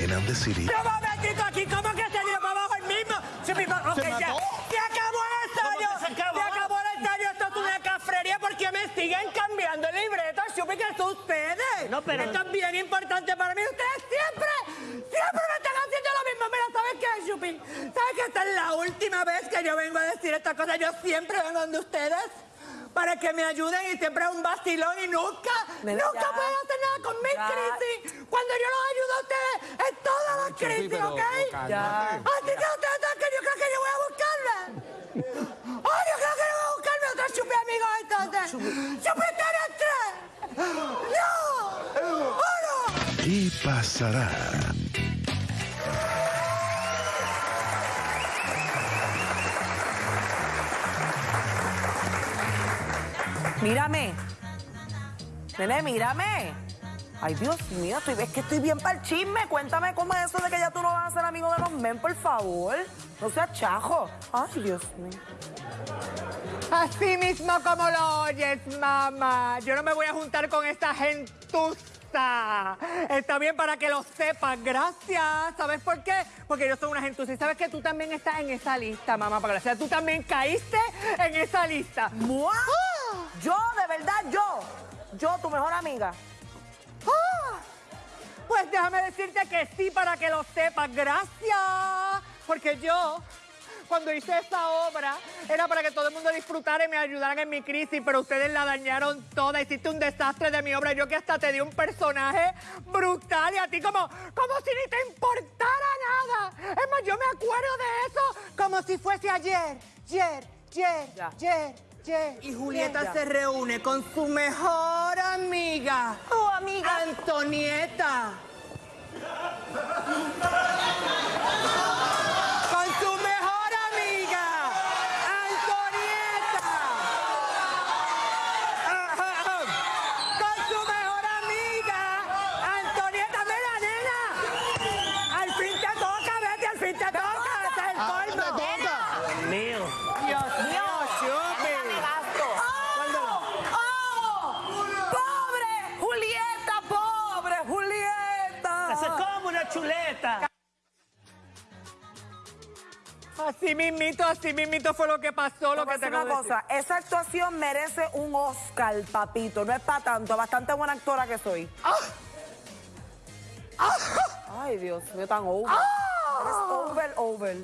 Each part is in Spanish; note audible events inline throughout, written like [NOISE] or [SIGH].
men of the city. ¡No momentito aquí! ¿Cómo que se dio para abajo el mismo? Se, me, ok, ¿Se ya. ¡Se acabó el ensayo! ¿Cómo que se acabó? ¡Se acabó el ensayo! Esto es una cafrería porque me siguen cambiando el libreto. Supe que son ustedes. No, pero- Esto es bien importante para mí. Ustedes siempre, siempre me están haciendo lo mismo. Mira, ¿sabes qué, Chupi? ¿Sabes que esta es la última vez que yo vengo a decir estas cosas? Yo siempre vengo donde ustedes para que me ayuden y siempre es un vacilón y nunca, nunca ya. pueden hacer nada con mis Ya. crisis. Cuando yo los ayudo a ustedes en todas las crisis, pero ¿ok? Ya. Así que ustedes saben que yo creo que yo voy a buscarme. ¡Ay, yo creo que yo voy a buscarme otro chupi amigo entonces! ¡Chupi Estéreo 3! ¡No! ¡Uno! ¿Qué pasará? Mírame. Nene, mírame. Ay, Dios mío, estoy, es que estoy bien para el chisme. Cuéntame cómo es eso de que ya tú no vas a ser amigo de los men, por favor. No seas chajo. Ay, Dios mío. Así mismo como lo oyes, mamá. Yo no me voy a juntar con esta gentuza. Está bien para que lo sepas. Gracias. ¿Sabes por qué? Porque yo soy una gentuza. Y sabes que tú también estás en esa lista, mamá. Para gracias. Tú también caíste en esa lista. ¡Mua! Yo, de verdad, yo. Yo, tu mejor amiga. ¡Ah! Pues déjame decirte que sí para que lo sepas. Gracias. Porque yo, cuando hice esa obra, era para que todo el mundo disfrutara y me ayudaran en mi crisis, pero ustedes la dañaron toda. Hiciste un desastre de mi obra. Yo que hasta te di un personaje brutal y a ti como, como si ni te importara nada. Es más, yo me acuerdo de eso como si fuese ayer, ayer, ayer, ayer, Y Julieta se reúne con su mejor amiga. Tu amiga. Antonieta. Así mismito fue lo que pasó, lo que te una de decir. cosa, esa actuación merece un Oscar, papito. No es para tanto, bastante buena actora que soy. Ay, Dios mío, tan over. Eres over, over.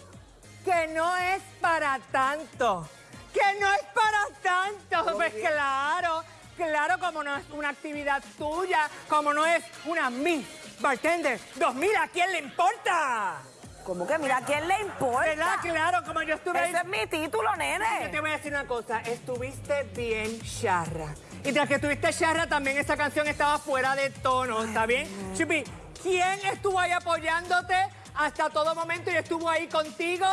Que no es para tanto. Que no es para tanto. Pues bien. claro, claro, como no es una actividad tuya, como no es una Miss Bartender 2000, ¿a quién le importa? Como que mira, ¿a quién le importa? ¿Verdad? Claro, como yo estuve ahí. Ese es mi título, Yo te nene. voy a decir una cosa, estuviste bien charra. Y tras que estuviste charra, también esa canción estaba fuera de tono, ¿está bien? Chupi, ¿quién estuvo ahí apoyándote hasta todo momento y estuvo ahí contigo?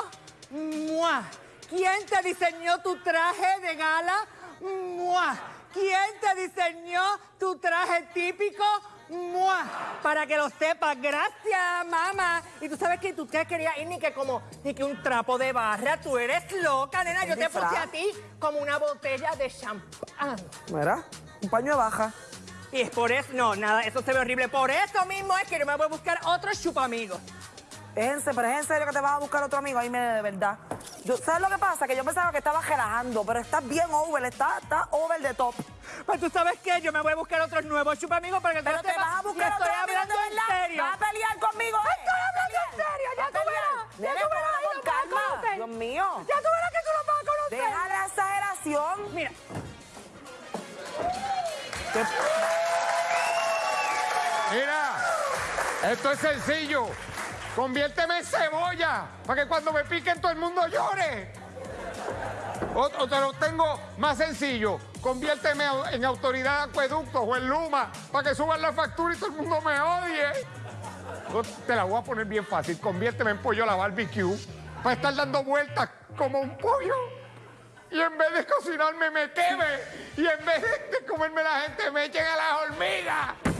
¡Mua! ¿Quién te diseñó tu traje de gala? ¡Mua! ¿Quién te diseñó tu traje típico? ¡Mua! Para que lo sepas, gracias, mamá. Y tú sabes que tú te querías ir ni que como ni que un trapo de barra. Tú eres loca, nena. Yo te puse a ti como una botella de champán. Mira, un paño de baja. Y es por eso, no, nada, eso se ve horrible. Por eso mismo es que yo me voy a buscar otro chupamigos. Es en, se- pero es en serio que te vas a buscar otro amigo. Ahí me de verdad. Yo, ¿Sabes lo que pasa? Que yo pensaba que estabas relajando, pero estás bien over, está, está over the top. Pues tú sabes qué, yo me voy a buscar otros nuevos chupamigos para que Pero te sepas vas a buscar estoy otro amigo hablando en serio. Vas a pelear conmigo. eh. Estoy hablando en serio, ya tú verás. Ya tú verás, con lo vas a calma. conocer. Dios mío. Ya tú verás que tú lo vas a conocer. Deja la exageración. Mira, Mira, esto es sencillo. Conviérteme en cebolla para que cuando me piquen todo el mundo llore. O, te lo tengo más sencillo. Conviérteme en autoridad de o en Luma para que suban la factura y todo el mundo me odie. Te la voy a poner bien fácil. Conviérteme en pollo a la barbecue para estar dando vueltas como un pollo. Y en vez de cocinarme me queme. Y en vez de comerme la gente me echen a las hormigas.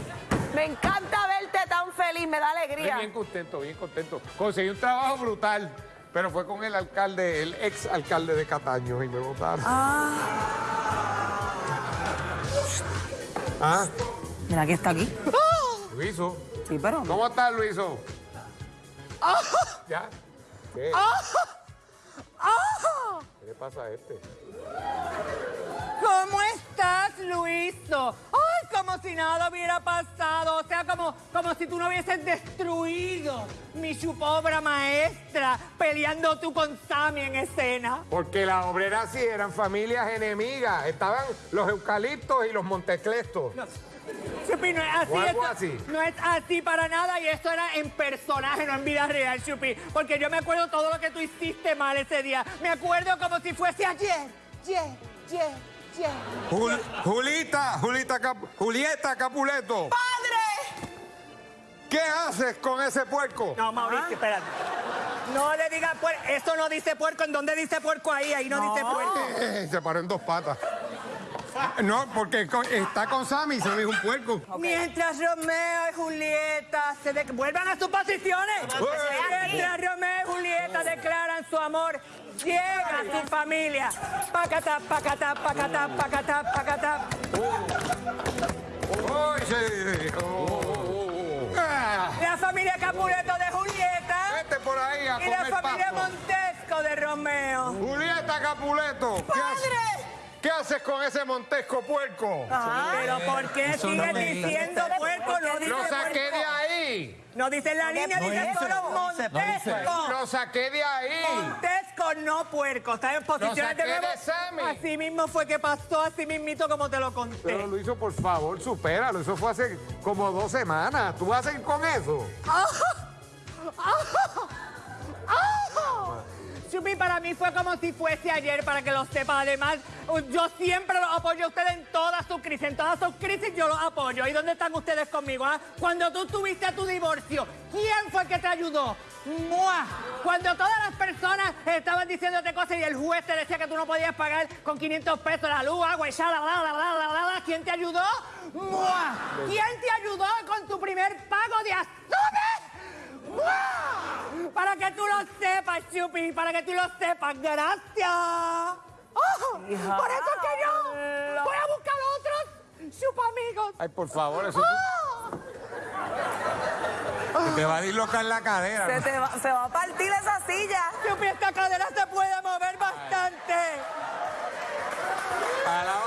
Me encanta verte tan feliz, me da Estoy alegría. bien contento, bien contento. Conseguí un trabajo brutal, pero fue con el alcalde, el ex alcalde de Cataño y me votaron. Ah, Mira que está aquí. Luiso. Sí, pero. ¿Cómo estás, Luiso? ¿Ya? ¿Qué? ¿Qué le pasa a este? ¿Cómo estás, Luiso? Ay, como si nada hubiera pasado. O sea, como, como si tú no hubieses destruido mi chupobra maestra peleando tú con Sammy en escena. Porque las obreras sí eran familias enemigas. Estaban los eucaliptos y los monteclestos. Chupi, no es así. O algo esto- así. No es así para nada y esto era en personaje, no en vida real, Chupi. Porque yo me acuerdo todo lo que tú hiciste mal ese día. Me acuerdo como si fuese ayer. Ayer, ayer, ayer. Jul- Julita, Julita Cap- Julieta Capuleto. ¡Padre! ¿Qué haces con ese puerco? No, Mauricio, espérate. No le digas puerco. Eso no dice puerco. ¿En dónde dice puerco ahí? Ahí no, dice puerco. Eh, se paró en dos patas. No, porque está con Sammy, se dijo un puerco. Mientras Romeo y Julieta se de- vuelvan a sus posiciones. Mientras Romeo y Julieta declaran su amor, llega su familia. Pacata, pacata, pacata, pacata, pacata. Uy, sí. Oh, oh, oh. Ah, La familia Capuleto de Julieta Vete por ahí a y la familia pasto. Montesco de Romeo. Julieta Capuleto. ¿qué haces- ¿Qué haces con ese montesco puerco? Pero ¿por qué sigues diciendo puerco? No dice Lo saqué puerco. de ahí. No dice la línea, dice solo Montesco. Lo saqué de ahí. Montesco, no puerco. Está en posiciones de nuevo. Así mismo fue que pasó, así mismito como te lo conté. Pero lo hizo, por favor, supéralo. Eso fue hace como dos semanas. ¿Tú vas a ir con eso? [LAUGHS] Chupi, para mí fue como si fuese ayer, para que lo sepa. Además, yo siempre los apoyo a ustedes en todas sus crisis. En todas sus crisis yo los apoyo. ¿Y dónde están ustedes conmigo? ah? Cuando tú tuviste tu divorcio, ¿quién fue el que te ayudó? ¡Mua! Cuando todas las personas estaban diciéndote cosas y el juez te decía que tú no podías pagar con 500 pesos la luz, agua y ya, la, la, la, la, la, la, la, ¿quién te ayudó? ¡Mua! ¿Quién te ayudó con tu primer pago de azúcar? Para que tú lo sepas, Chupi, para que tú lo sepas. Gracias. ¡Oh! Por eso es que yo voy a buscar otros chupa amigos. Ay, por favor, eso ¡Oh! te va a dislocar la Se, cadera. te va, se va a partir esa silla. Chupi, esta cadera se puede mover bastante. Alábate, pollo.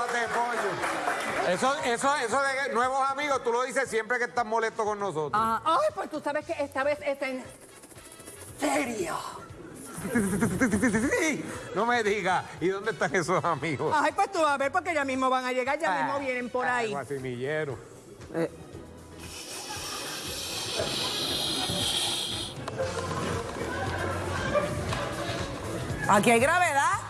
Eso, eso, eso de nuevos amigos, tú lo dices siempre que estás molesto con nosotros. Ah, ay, pues tú sabes que esta vez es en serio. No me digas. ¿Y dónde están esos amigos? Ay, pues tú vas a ver porque ya mismo van a llegar, ya mismo vienen por ahí. Guasimillero. ¿Aquí hay gravedad?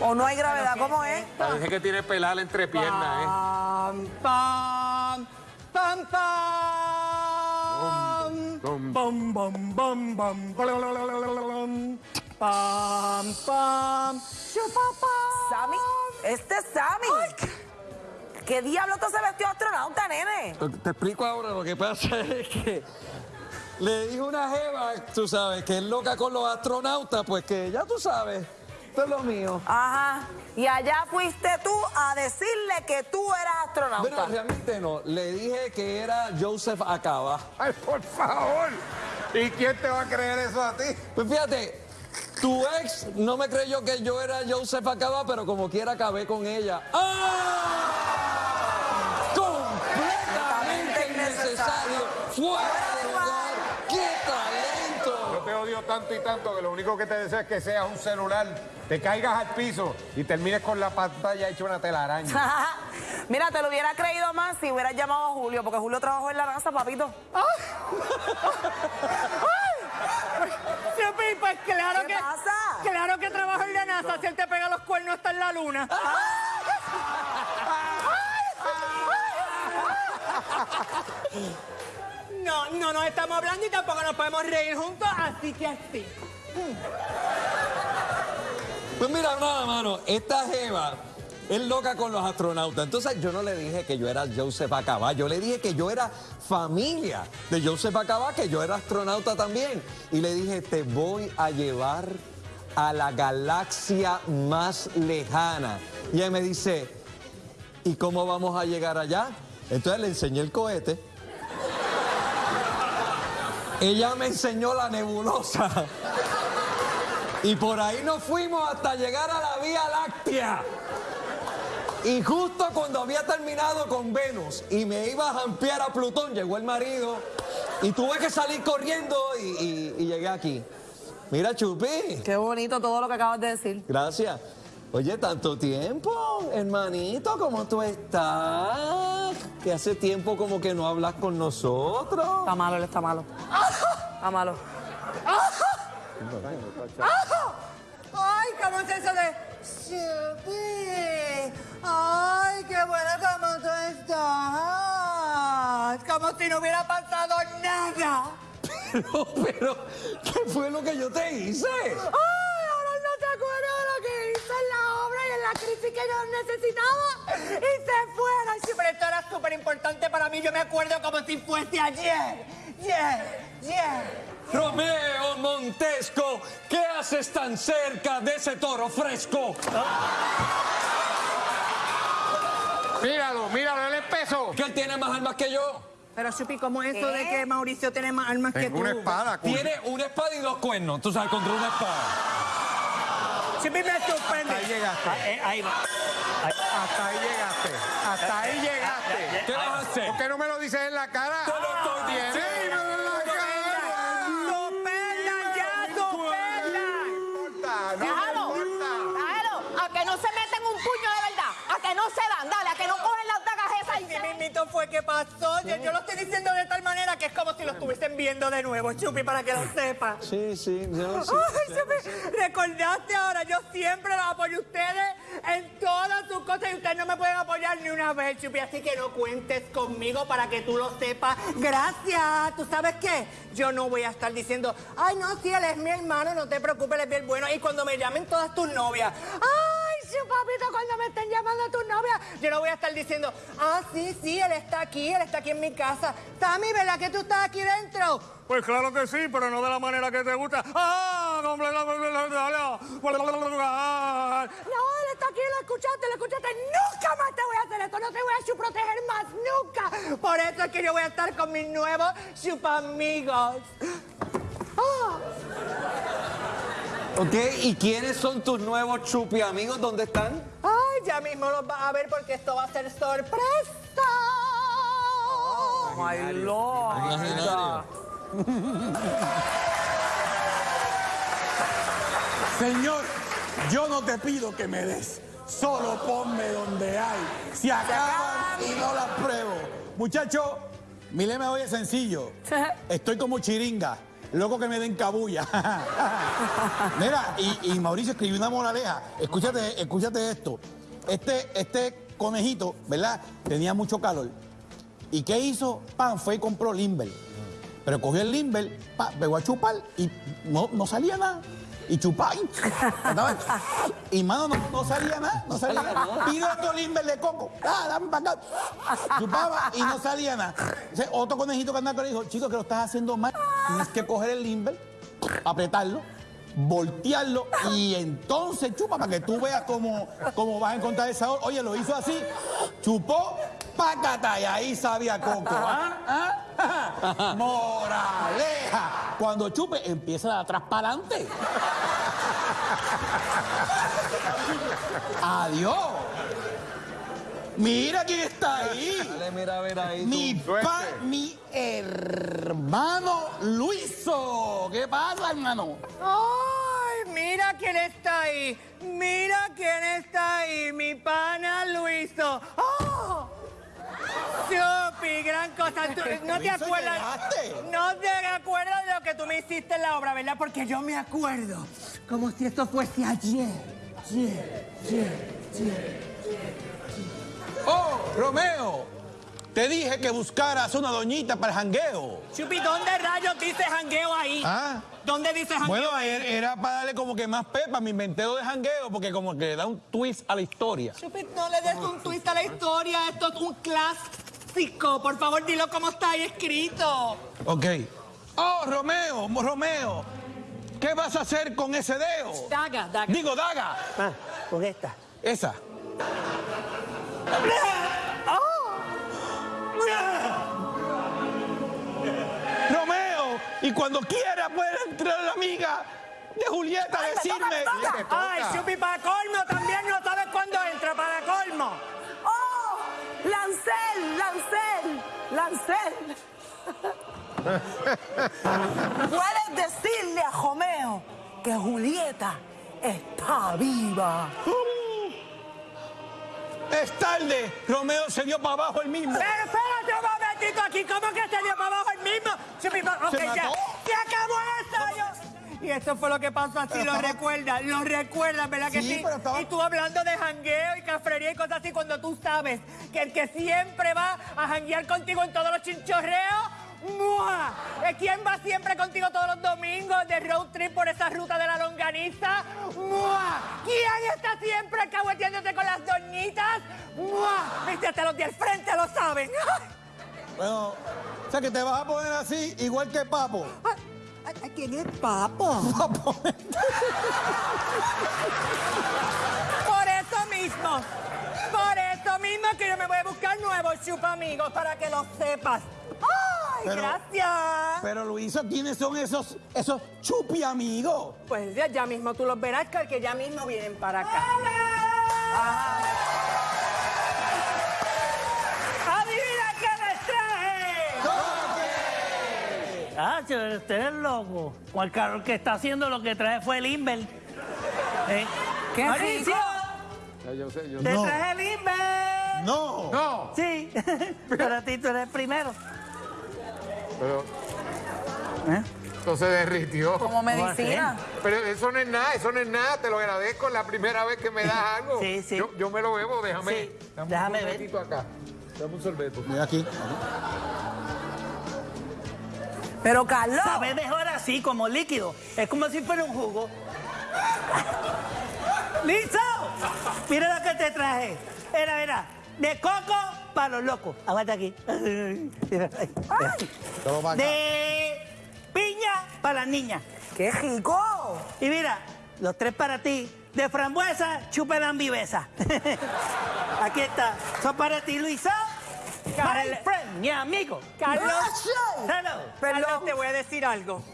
¿O no hay gravedad? ¿Cómo es? Dije que tiene pelada entre piernas, ¿eh? Pam, pam, pam, pam. Bam. Pam, pam. Chupapam. Sammy, este es Sammy. ¿Qué diablo te se vestió astronauta, nene? Te explico ahora, lo que pasa [LAUGHS] es que le dijo una jeva, tú sabes, que es loca con los astronautas, pues que ya tú sabes, esto es lo mío. Ajá. Y allá fuiste tú a decirle que tú eras astronauta. realmente no, le dije que era Joseph Acaba. Ay, por favor. ¿Y quién te va a creer eso a ti? Pues fíjate, tu ex no me creyó que yo era Joseph Acaba, pero como quiera acabé con ella. ¡Ah! Completamente innecesario, fuera de lugar. ¡Qué talento! Yo te odio tanto y tanto que lo único que te deseo es que seas un celular, te caigas al piso y termines con la pantalla hecha una telaraña. [LAUGHS] Mira, te lo hubiera creído más si hubieras llamado a Julio, porque Julio trabajó en la NASA, papito. [LAUGHS] Chupi, pues claro ¿Qué que. pasa? Claro que trabaja en la NASA. Si él te pega los cuernos, está en la luna. No, no nos estamos hablando y tampoco nos podemos reír juntos, así que así. Pues mira, nada, mano, esta jeva es loca con los astronautas. Entonces yo no le dije que yo era Joseph Acaba, yo le dije que yo era familia de Joseph Acaba, que yo era astronauta también. Y le dije, te voy a llevar a la galaxia más lejana. Y ella me dice, ¿y cómo vamos a llegar allá? Entonces le enseñé el cohete. Ella me enseñó la nebulosa. Y por ahí nos fuimos hasta llegar a la Vía Láctea. Y justo cuando había terminado con Venus y me iba a jampear a Plutón, llegó el marido y tuve que salir corriendo y, y- y llegué aquí. Mira, Chupi. Qué bonito todo lo que acabas de decir. Gracias. Oye, tanto tiempo, hermanito, ¿cómo tú estás? Que hace tiempo como que no hablas con nosotros. Está malo, él está malo. Está malo. Ay, ¿cómo es eso de Chupi? Ay, qué bueno cómo tú estás. Como si no hubiera pasado nada. [LAUGHS] Pero, pero, ¿qué fue lo que yo te hice? Ay, ahora no te acuerdas de lo que hizo en la obra que yo necesitaba. Y se fuera. Sí, pero esto era súper importante para mí. Yo me acuerdo como si fuese ayer. Ayer, ayer. Romeo Montesco, ¿qué haces tan cerca de ese toro fresco? Míralo, míralo, él empezó. Que él tiene más armas que yo. Pero, Chupi, ¿cómo es eso de que Mauricio tiene más armas que Tengo tú? una espada. Tiene una espada y dos cuernos, tú sabes, contra una espada. Chupi me Hasta ahí sorprende. llegaste. Eh, ahí va. Ahí- Hasta ahí llegaste. Hasta ahí llegaste. ¿Qué vas a hacer? ¿Por qué no me lo dices en la cara? Te lo estoy Dímelo diciendo. Fue que pasó. Yo, yo lo estoy diciendo de tal manera que es como si lo estuviesen viendo de nuevo, Chupi, para que lo sepas. Sí, sí, yo [LAUGHS] sí. Ay, Chupi, recordaste ahora, yo siempre los apoyo a ustedes en todas sus cosas y ustedes no me pueden apoyar ni una vez, Chupi, así que no cuentes conmigo para que tú lo sepas. Gracias. ¿Tú sabes qué? Yo no voy a estar diciendo, ay, no, sí, él es mi hermano, no te preocupes, él es bien bueno. Y cuando me llamen todas tus novias, ay, papito, cuando me estén llamando a tus novias, yo no voy a estar diciendo, ah, sí, sí, él está aquí, él está aquí en mi casa. Sammy, ¿verdad que tú estás aquí dentro? Pues claro que sí, pero no de la manera que te gusta. ¡Ah! No, él está aquí, lo escuchaste, lo escuchaste. Nunca más te voy a hacer esto, no te voy a proteger más, nunca. Por eso es que yo voy a estar con mis nuevos chupamigos. Ok, ¿y quiénes son tus nuevos chupi amigos? ¿Dónde están? Ay, ya mismo los vas a ver porque esto va a ser sorpresa. Ay, loca. Señor, yo no te pido que me des, solo ponme donde hay. Si acaban y no las pruebo. Muchacho, mi lema hoy es sencillo. [LAUGHS] Estoy como chiringa, loco que me den cabulla. [LAUGHS] Mira, y, Mauricio escribió una moraleja. Escúchate, escúchate esto. Este, este conejito, ¿verdad? Tenía mucho calor. ¿Y qué hizo? Pan, fue y compró Limber. Pero cogió el Limber, pegó a chupar y no, no salía nada. Y chupaba. Y, y mano, no, no salía nada, no salía nada. Pido otro Limber de coco. Ah, dame para acá. Chupaba y no salía nada. Otro conejito que andaba él dijo, chico, que lo estás haciendo mal. Tienes que coger el Limber, apretarlo, voltearlo y entonces chupa para que tú veas cómo, cómo vas a encontrar el sabor. Oye, lo hizo así, chupó, pácata y ahí sabía coco. ¿Ah? ¿Ah? [LAUGHS] Moraleja. Cuando chupe, empieza de atrás para adelante. [LAUGHS] Adiós. Mira quién está ahí. Dale, mira ver ahí. Mi pa, mi hermano Luiso. ¿Qué pasa, hermano? Ay, mira quién está ahí. Mira quién está ahí. Mi pana Luiso. ¡Oh! Chupi, gran cosa. Tú- [LAUGHS] no te acuerdas. llegaste. No te acuerdas de lo que tú me hiciste en la obra, ¿verdad? Porque yo me acuerdo. Como si esto fuese ayer. Ayer, ayer, ayer. Oh, Romeo. Te dije que buscaras una doñita para el jangueo. Chupi, ¿dónde rayos dice jangueo ahí? Ah. ¿Dónde dice jangueo? Bueno, era, era para darle como que más pepa, me inventé lo de jangueo, porque como que da un twist a la historia. Chupi, no le des un twist a la historia. Esto es un clásico. Por favor, dilo como está ahí escrito. Ok. Oh, Romeo, Romeo. ¿Qué vas a hacer con ese dedo? Daga, daga. Digo, daga. Ah, con esta. Esa. [LAUGHS] Romeo, Y cuando quiera puede entrar la amiga de Julieta a Ay, me toca, decirme. me toca. toca. Ay, Chupi, para colmo también no sabes cuándo entra, para colmo. ¡Oh! ¡Lancel! ¡Lancel! ¡Lancel! [LAUGHS] Puedes decirle a Romeo que Julieta está viva. Es tarde. Romeo se dio para abajo el mismo. Pero espérate un momentito aquí, ¿cómo que se dio para abajo el mismo? ¿Se ya, se acabó esto. yo- Y eso fue lo que pasó así, lo estaba- recuerdas, lo recuerdas, ¿verdad que Sí, sí? pero estaba- Y tú hablando de jangueo y cafrería y cosas así, cuando tú sabes que el que siempre va a janguear contigo en todos los chinchorreos, ¡mua! ¿Eh, ¿Quién va siempre contigo todos los domingos de road trip por esa ruta de la longaniza? ¡Mua! ¿Quién está siempre alcahueteándote con las doñitas? ¡Mua! Viste, hasta los de al frente lo saben. [LAUGHS] Bueno, o sea que te vas a poner así, igual que Papo. ¿Quién es [LAUGHS] Papo? Por eso mismo, por eso mismo que yo me voy a buscar nuevos chupa amigos para que lo sepas. ¡Ay, Pero- gracias! Pero Luisa, ¿quiénes son esos, esos chupi amigos? Pues ya, ya mismo tú los verás, que ya mismo vienen para acá. ¡Adivina qué les traje! Ah, che, usted es loco. El carro que está haciendo lo que trae fue el Inver. ¿Eh? ¡Qué rico! Ya, yo sé, yo te No. traje el Inver. No. No, Sí, [LAUGHS] pero a ti tú eres el primero. Pero ¿Eh? esto se derritió. Como medicina. Pero eso no es nada, eso no es nada, te lo agradezco la primera vez que me das [LAUGHS] algo. Sí, sí. Yo, yo me lo bebo, déjame. Sí, dame déjame un sorbetito acá. Dame un sorbeto. Mira aquí. Pero Carlos. Sabe mejor así, como líquido. Es como si fuera un jugo. [LAUGHS] ¡Listo! Mira lo que te traje. Era, era. De coco para los locos. Aguanta aquí. De piña para las niñas. ¡Qué rico! Y mira, los tres para ti. De frambuesa, chupelan viveza. [LAUGHS] Aquí está. Son para ti, Luisa. My Carla- friend, mi amigo. Carlos, Hello. Carlos, te voy a decir algo.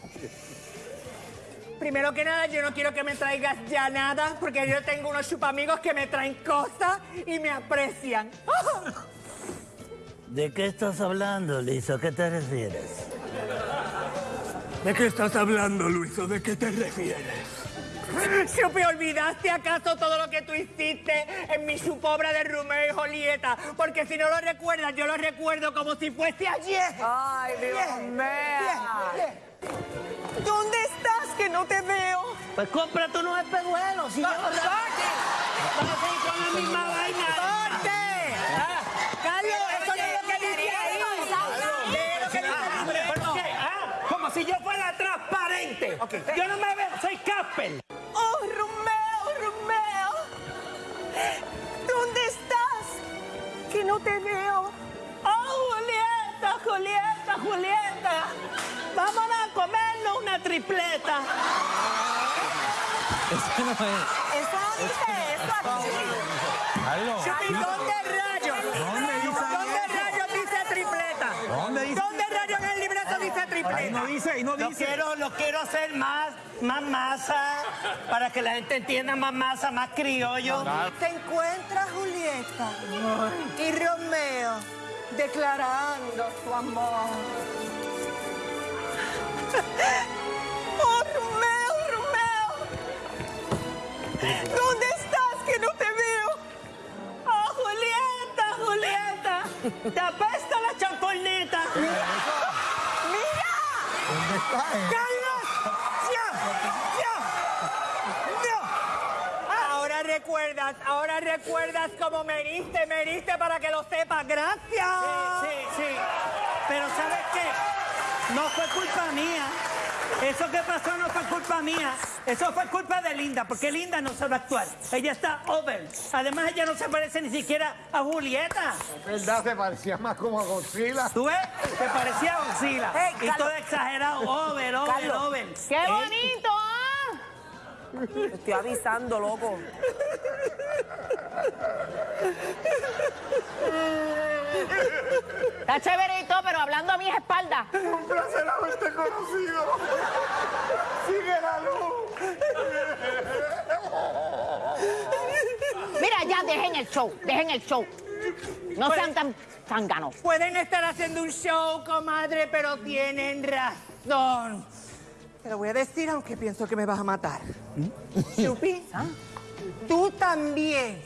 Primero que nada, yo no quiero que me traigas ya nada, porque yo tengo unos chupamigos que me traen cosas y me aprecian. [LAUGHS] ¿De qué estás hablando? ¿A qué te refieres? ¿De qué estás hablando, Luiso? ¿De qué te refieres? Chupi, ¿olvidaste acaso todo lo que tú hiciste en mi chupobra de Romeo y Julieta? Porque si no lo recuerdas, yo lo recuerdo como si fuese ayer. ¡Ay, Dios mío! ¿Dónde estás que no te veo? Pues cómprate unos espejuelos. Si yo. Vas a con la misma vaina. Si yo fuera transparente. Yo no me veo, soy Casper. ¡Oh, Romeo, Romeo! ¿Dónde estás? Que no te veo. ¡Oh, Julieta, Julieta, Julieta! Vámonos a comernos una tripleta. Eso no es. Eso no dice eso aquí. ¿dónde rayos? ¿Dónde dice ¿Dónde rayos dice tripleta? ¿Dónde dice? ¿Dónde rayos en el libreto dice Ahí tripleta? No dice, ahí no Lo quiero, lo quiero hacer más, más masa, para que la gente entienda más masa, más criollo. Te encuentras Julieta y Romeo declarando su amor. [LAUGHS] ¡Oh, Romeo, Romeo! ¿Dónde estás que no te veo? ¡Oh, Julieta, Julieta! ¡Te apesta la champorneta! ¡Mira! ¿Dónde está él? ¡Carlos! ¡Ya! ¡Ya! ¡Ya! Ahora recuerdas, ahora recuerdas cómo me heriste, me heriste para que lo sepas. ¡Gracias! Sí, sí. Pero ¿sabes qué? No fue culpa mía. Eso que pasó no fue culpa mía. Eso fue culpa de Linda, porque Linda no sabe actuar. Ella está over. Además, ella no se parece ni siquiera a Julieta. ¿Verdad? Se parecía más como a Godzilla. ¿Tú ves? Te parecía a Godzilla. Hey, y todo exagerado. Over, over, Carlos. over. ¡Qué ¿Eh? bonito, ah! Te estoy avisando, loco. Está chévere y todo, pero hablando a mis espaldas. Un placer haberte conocido. Sigue la luz. Mira, ya dejen el show, dejen el show. No sean tan zánganos. Pueden estar haciendo un show, comadre, pero tienen razón. Te lo voy a decir, aunque pienso que me vas a matar. Chupi, tú también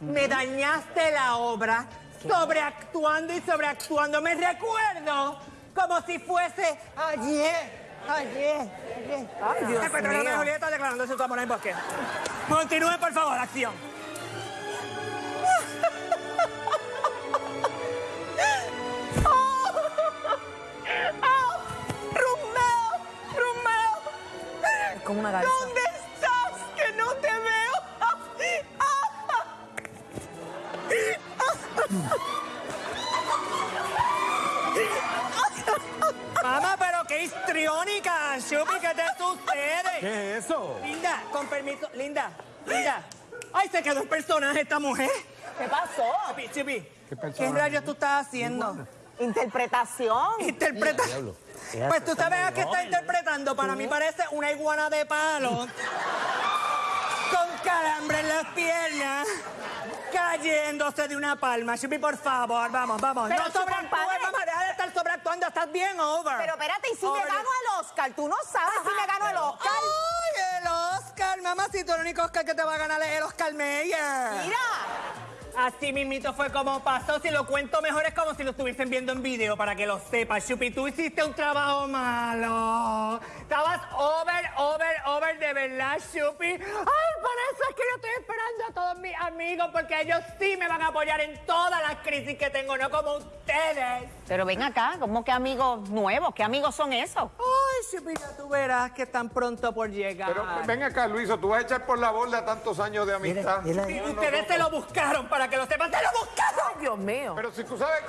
me dañaste la obra sobreactuando y sobreactuando. Me recuerdo como si fuese ayer. Ayer, ayer. Ay, Dios petróleo de mío. Julieta declarándose su amor en bosque. Continúe, por favor, acción. [LAUGHS] ¡Romeo! Es como una garza. ¿Dónde qué histriónica, Chupi, ¿qué te sucede? ¿Qué es eso? Linda, con permiso, Linda, Linda. Ay, se quedó el personaje esta mujer. ¿Qué pasó? Chupi, Chupi, ¿qué, rayos tú estás haciendo? Interpretación. Interpreta. Pues tú sabes a qué está interpretando. Para mí parece una iguana de palo. Con calambre en las piernas. Cayéndose de una palma. Chupi, por favor, vamos, vamos. Pero no su sobreactúes, compadre- mamá, deja de estar sobreactuando. Estás bien over. Pero espérate, ¿y si Over me gano el Oscar? Tú no sabes si me gano el Oscar. ¡Ay, el Oscar! Mamacito, el único Oscar que te va a ganar es el Oscar Meyer. Mira. Así mismito fue como pasó. Si lo cuento mejor es como si lo estuviesen viendo en video para que lo sepas. Chupi, tú hiciste un trabajo malo. Estabas over, over, over de verdad, Chupi. Ay, por eso es que yo estoy esperando a todos mis amigos porque ellos sí me van a apoyar en todas las crisis que tengo, no como ustedes. Pero ven acá, ¿cómo que amigos nuevos? ¿Qué amigos son esos? Ay, Chupi, ya tú verás que están pronto por llegar. Pero ven acá, Luiso, tú vas a echar por la borda tantos años de amistad. Y ustedes se lo buscaron para que lo sepan, se lo buscaron. Ay, Dios mío. Pero si tú sabes,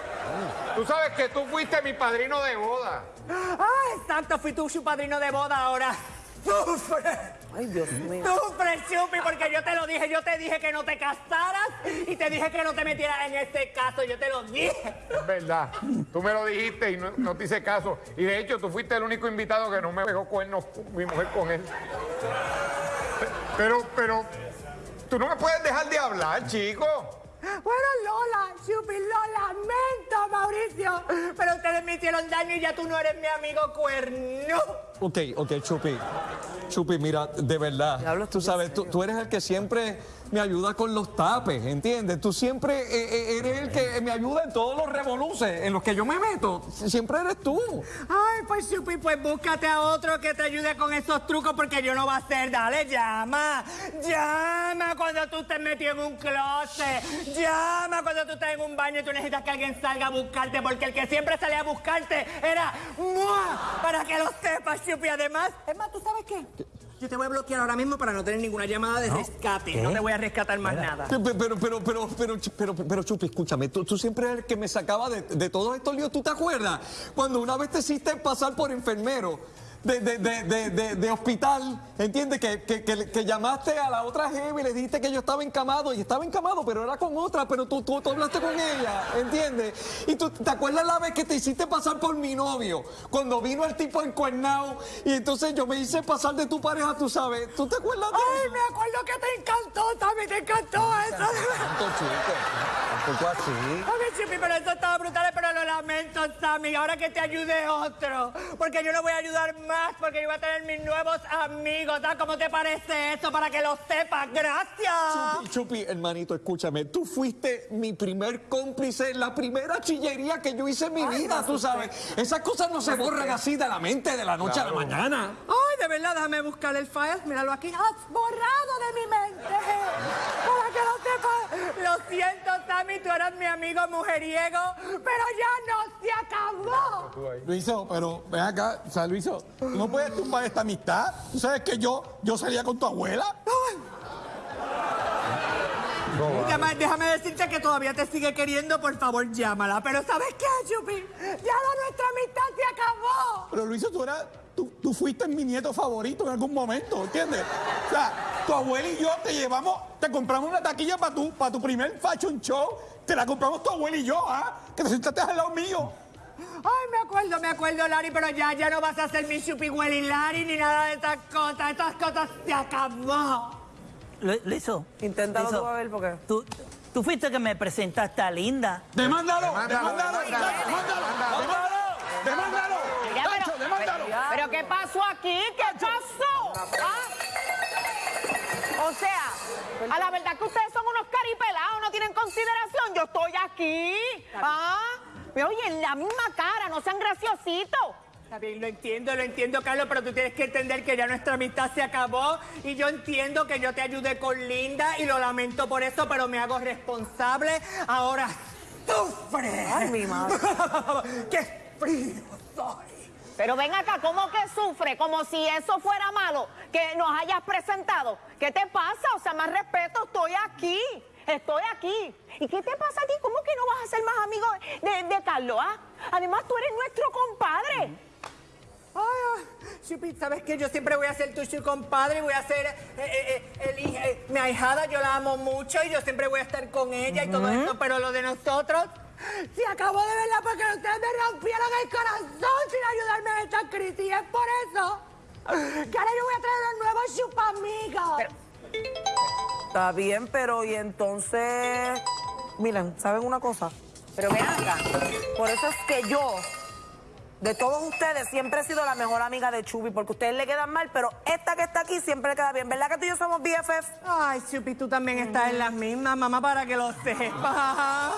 tú sabes que tú fuiste mi padrino de boda. Ah, exacto, fui tú su padrino de boda ahora. ¡Sufre! Ay, Dios mío. ¡Sufre, Chupi! Porque yo te lo dije, yo te dije que no te casaras y te dije que no te metieras en este caso, yo te lo dije. Es verdad. Tú me lo dijiste y no, no te hice caso. Y de hecho, tú fuiste el único invitado que no me dejó cuernos mi mujer con él. Pero, pero, tú no me puedes dejar de hablar, chico. Bueno, Lola, Chupi, lo lamento, Mauricio, pero ustedes me hicieron daño y ya tú no eres mi amigo cuerno. Ok, ok, Chupi. Chupi, mira, de verdad. Tú sabes, tú, tú eres el que siempre me ayuda con los tapes, ¿entiendes? Tú siempre eh, eh, eres el que me ayuda en todos los revoluces en los que yo me meto. Siempre eres tú. Ay, pues Chupi, pues búscate a otro que te ayude con esos trucos porque yo no va a ser. Dale, llama. Llama cuando tú estés metido en un closet. Llama cuando tú estés en un baño y tú necesitas que alguien salga a buscarte porque el que siempre salía a buscarte era ¡mua! Para que lo sepas, Chupi. Además, es más, ¿tú sabes qué? Yo te voy a bloquear ahora mismo para no tener ninguna llamada de rescate. No te voy a rescatar más nada. Pe- pe- Pero, pero, pero, pero, pero, pero, Chupi, escúchame, tú, tú siempre eres el que me sacaba de, de todos estos líos. ¿Tú te acuerdas? Cuando una vez te hiciste pasar por enfermero de, de, de, de, de- de hospital, ¿entiendes? Que, que, que, que llamaste a la otra jefe y le dijiste que yo estaba encamado y estaba encamado, pero era con otra, pero tú, tú, tú hablaste con ella, ¿entiendes? Y tú, ¿te acuerdas la vez que te hiciste pasar por mi novio? Cuando vino el tipo encuernado y entonces yo me hice pasar de tu pareja, tú sabes. ¿Tú te acuerdas de Ay, eso? me acuerdo que te encantó, Tami, te encantó eso. Tanto chico, tampoco así. Ay, Chupi, pero eso estaba brutal, pero lo lamento, Sammy. Ahora que te ayude otro. Porque yo no voy a ayudar más, porque yo voy a tener mis nuevos amigos. ¿sabes ¿Cómo te parece eso? Para que lo sepas. Gracias. Chupi, Chupi, hermanito, escúchame. Tú fuiste mi primer cómplice, la primera chillería que yo hice en mi vida, tú sabes. Esas cosas no se borran así de la mente de la noche a la mañana. Ay, de verdad, déjame buscar el file. Míralo aquí. ¡Has borrado de mi mente! Para que lo sepas. Lo siento, Sammy, tú eras mi amigo mujeriego, pero ya no se acabó. Luiso, pero ven acá, o sea, Luiso, ¿tú no puedes tumbar esta amistad? ¿Tú sabes que yo, yo salía con tu abuela? Déjame, déjame decirte que todavía te sigue queriendo, por favor, llámala. Pero ¿sabes qué, Chupi? Ya la nuestra amistad se acabó. Pero Luiso, tú eras, tú, tú fuiste mi nieto favorito en algún momento, ¿entiendes? O sea, tu abuela y yo te llevamos, te compramos una taquilla para tu, para tu primer fashion show, te la compramos tu abuela y yo, ¿ah? Que te sentaste al lado mío. Ay, me acuerdo, me acuerdo, Larry, pero ya, ya no vas a ser mi Chupi Willy Larry ni nada de estas cosas. Estas cosas se acabó. Lu- Luiso. Inténtalo Luiso, tú a ver, porque- Tú, tú fuiste que me presentaste a Linda. ¡Demándalo! Demándalo, ¡Demándalo! demándalo, ¡Demándalo! ¡Demándalo! ¡Demándalo! Mira, pero- ¡Tacho, demándalo! ¿Pero qué pasó aquí? ¿Qué pasó? ¿Ah? O sea, a la verdad que ustedes son unos caripelados, no tienen consideración. Yo estoy aquí. ¿Ah? Me oyen la misma cara, no sean graciositos. Está bien, lo entiendo, lo entiendo, Carlos, pero tú tienes que entender que ya nuestra amistad se acabó y yo entiendo que yo te ayudé con Linda y lo lamento por eso, pero me hago responsable. Ahora sufre. Ay, mi madre. [LAUGHS] ¡Qué frío soy! Pero ven acá, ¿cómo que sufre? Como si eso fuera malo, que nos hayas presentado. ¿Qué te pasa? O sea, más respeto, estoy aquí. Estoy aquí. ¿Y qué te pasa a ti? ¿Cómo que no vas a ser más amigo de, de Carlos? ah? Además, tú eres nuestro compadre. Ay, ay, Chupi, ¿sabes qué? Yo siempre voy a ser tu compadre, voy a ser eh, eh, eh, el eh, mi ahijada, yo la amo mucho y yo siempre voy a estar con ella y todo eso, pero lo de nosotros se acabó de verdad porque ustedes me rompieron el corazón sin ayudarme en esta crisis y es por eso que ahora yo voy a traer unos nuevos chupamigos. Está bien, pero y entonces. Miren, ¿saben una cosa? Pero ven acá. Por eso es que yo, de todos ustedes, siempre he sido la mejor amiga de Chubi, porque ustedes le quedan mal, pero esta que está aquí siempre le queda bien. ¿Verdad que tú y yo somos BFF? Ay, Chupi, tú también estás en las mismas, mamá, para que lo sepas.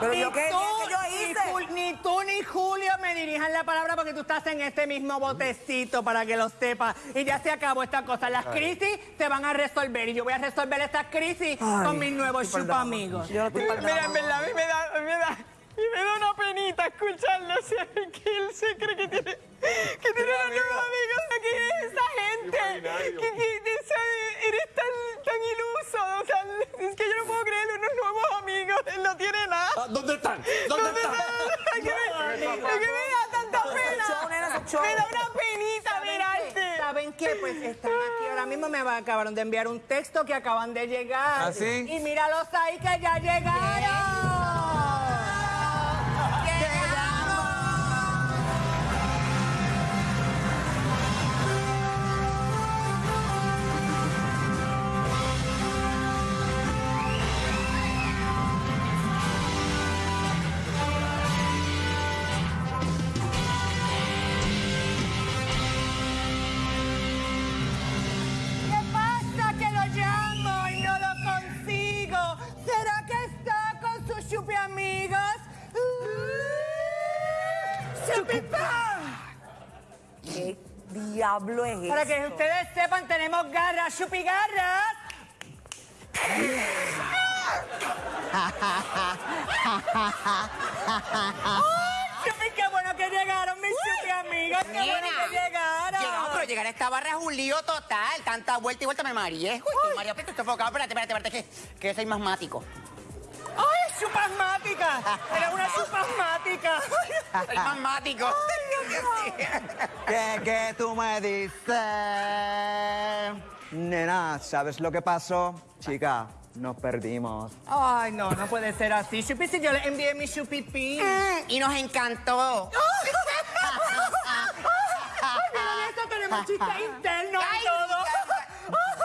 Pero Ni yo qué, tú, ¿qué yo ni hice? Jul- Ni tú ni Julio me dirijan la palabra porque tú estás en este mismo botecito para que lo sepas. Y ya se acabó esta cosa. Las crisis se van a resolver y yo voy a resolver estas crisis Ay, con mis nuevos. Yo no estoy pa'l Mira, en verdad, a mí me da, a mí me da, y me da una penita escucharlo. O sea, que él se cree que tiene, que tiene unos nuevos amigos. ¿Quién es esa gente? Que, que eres tan, tan iluso. O sea, es que yo no puedo creer unos nuevos amigos. Él no tiene nada. Ah, ¿Dónde están? ¿Dónde están? Es que me, es que me da tanta pena. Me da una penita mirarte. ¿Saben qué? Pues están aquí ahora mismo. Me acabaron de enviar un texto que acaban de llegar. ¿Ah, sí? Y míralos ahí que ya llegaron. Es? Para que ustedes sepan, tenemos garras, chupi garras. [LAUGHS] ¡Ay, chupi, qué bueno que llegaron mis chupi amigos! ¡Qué bueno que llegaron! Llegamos, pero llegar a esta barra es un lío total. Tanta vuelta y vuelta me mareé. Uy, estoy mareado, estoy sofocado. Espérate, espérate, espérate, que, que soy masmático. ¡Ay, chupasmática! ¡Eres una chupasmática! Soy masmático. [LAUGHS] ¿Qué, qué tú me dices? Nena, ¿sabes lo que pasó? Chica, nos perdimos. Ay, no, no puede ser así. Chupi, si yo le envié mi chupipín. Y nos encantó. [LAUGHS] Ay, mira esto, tenemos y todo.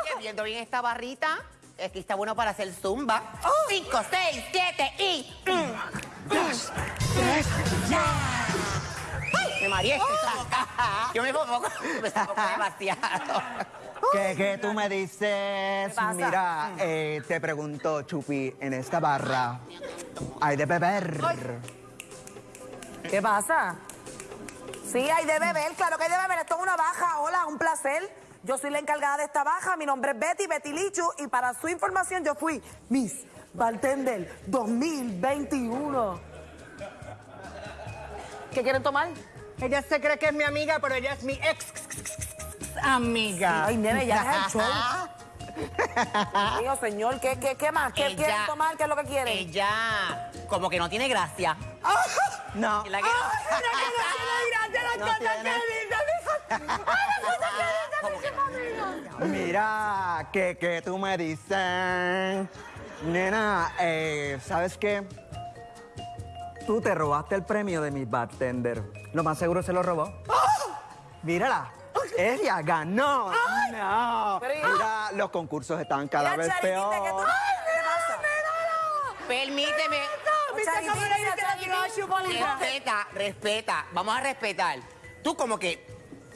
Oye, [LAUGHS] viendo bien esta barrita, aquí está bueno para hacer zumba. Cinco, seis, siete y... mm. Dos, tres, ya. Me mareé, sofocada. [LAUGHS] Yo me sofoco, me sofoco demasiado. ¿Qué, qué tú me dices? Mira, eh, te pregunto, Chupi, en esta barra hay de beber. ¿Qué pasa? Sí, hay de beber, claro que hay de beber. Esto es una baja. Hola, un placer. Yo soy la encargada de esta baja. Mi nombre es Betty, Betty Lichu. Y para su información, yo fui Miss Bartender 2021. ¿Qué quieren tomar? Ella se cree que es mi amiga, pero ella es mi ex amiga. Ay, nene, ya es el show. Mío, señor, ¿qué, qué, qué más? ¿Qué quieren tomar? ¿Qué es lo que quieren? Ella, como que no tiene gracia. No. La que- no tiene gracia las No cosas tiene. que dice, Mira, que, que tú me dices, nena, eh, ¿sabes qué? Tú te robaste el premio de mi bartender. Lo más seguro se lo robó. Mírala, ella ganó. No, mira, los concursos están cada vez peor. Permíteme. ¿Viste cómo le dice la tiró a Chupolita? Respeta, respeta. Vamos a respetar. Tú como que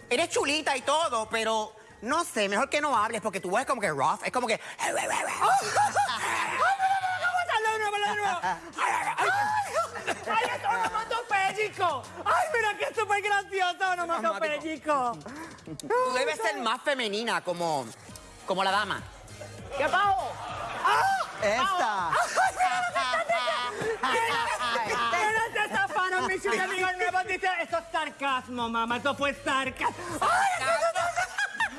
eres chulita y todo, pero no sé, mejor que no hables porque tu voz es como que rough. Es como que... ¡Ay, esto no mató pellico! ¡Ay, mira que súper gracioso! ¡No mató pellico! Tú debes ser más femenina como, como la dama. ¿Qué pago? Esta. Pero se zafaron mis amigos nuevos. Dice, eso es sarcasmo, mamá. Eso fue sarcasmo.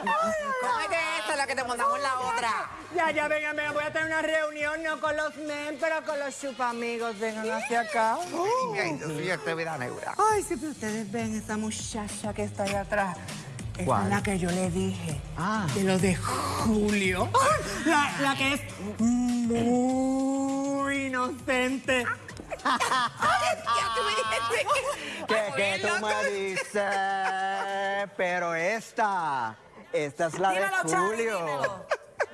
Cómete esta, la que te mandamos la otra. Ya, ya, vengan, vengan. Voy a tener una reunión, no con los men, pero con los chupamigos. Vengan hacia acá. Ay. Ay, sí, pero ustedes ven esa muchacha que está ahí atrás. Esa ¿Cuál? es la que yo le dije. Ah. De lo de Julio. La, la que es muy inocente. [LAUGHS] Que, que tú me dices, [LAUGHS] pero esta, esta es la Dímelo, de Julio.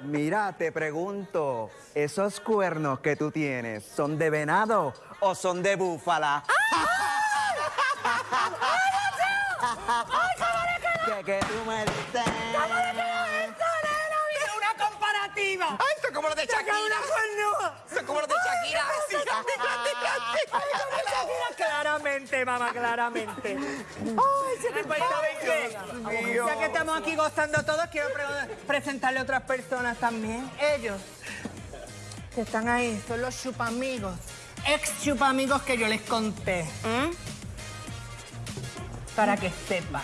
Mira, te pregunto, ¿esos cuernos que tú tienes son de venado o son de búfala? que, que tú me dices. ¡Mira una comparativa! Ay, esto es como lo de ¡Saca Shakira. una cornuda! Esto es como lo de Shakira. Claramente, mamá, claramente. Ay, se me faltaba inglés. Ya que estamos aquí gozando todos, quiero pre- presentarle a otras personas también. Ellos que están ahí son los chupamigos, ex chupamigos que yo les conté. ¿m? Para que sepan.